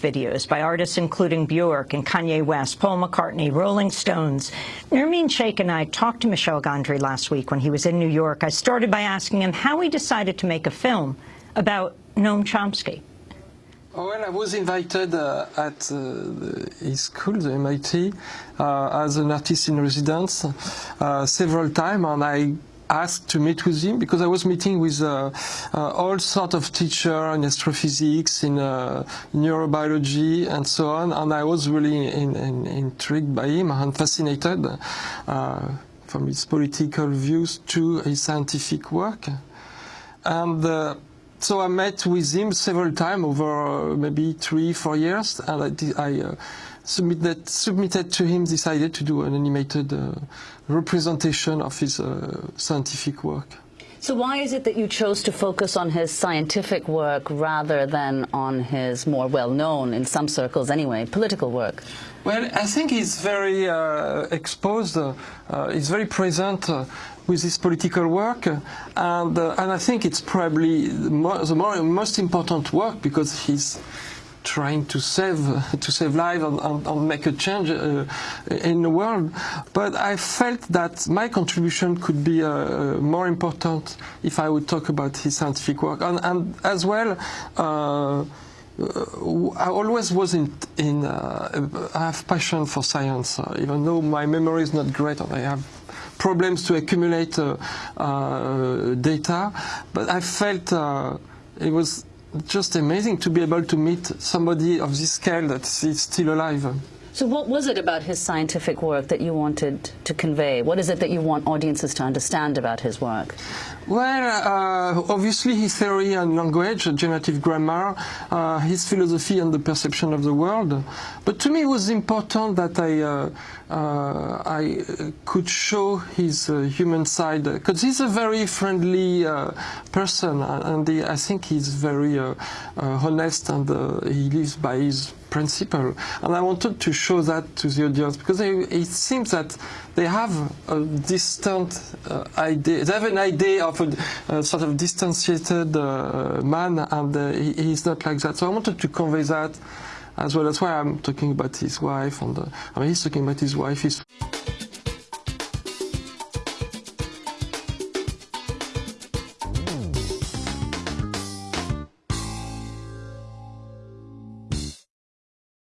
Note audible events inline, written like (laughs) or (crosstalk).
videos by artists including Bjork and Kanye West, Paul McCartney, Rolling Stones. Nermeen Shaikh and I talked to Michel Gondry last week when he was in New York. I started by asking him how he decided to make a film about Noam Chomsky. Oh, well, I was invited uh, at uh, his school, the MIT, uh, as an artist in residence uh, several times, and I asked to meet with him because I was meeting with uh, uh, all sorts of teachers in astrophysics, in neurobiology, and so on, and I was really in, in, intrigued by him and fascinated from his political views to his scientific work. And so I met with him several times over uh, maybe three, four years, and I, I uh, submitted, submitted, to him this idea to do an animated uh, representation of his uh, scientific work. So why is it that you chose to focus on his scientific work rather than on his more well-known, in some circles anyway, political work? Well, I think he's very uh, exposed, uh, he's very present uh, with his political work, and, uh, and I think it's probably the, more, the most important work because he's trying to save (laughs) to save lives and, and, and, make a change uh, in the world. But I felt that my contribution could be uh, more important if I would talk about his scientific work, and, and as well. Uh, I always was in, in uh, I have passion for science, uh, even though my memory is not great and I have problems to accumulate uh, data. But I felt it was just amazing to be able to meet somebody of this scale that is still alive. So what was it about his scientific work that you wanted to convey? What is it that you want audiences to understand about his work? Well, uh, obviously his theory on language, generative grammar, uh, his philosophy and the perception of the world. But to me it was important that I, uh, uh I could show his uh, human side, because he's a very friendly uh, person and he, I think he's very honest and he lives by his principle. And I wanted to show that to the audience because they, it seems that they have a distant uh, idea. They have an idea of a, a sort of distanciated uh, man, and uh, he, he's not like that. So I wanted to convey that as well. That's why I'm talking about his wife, and uh, I mean, he's talking about his wife. He's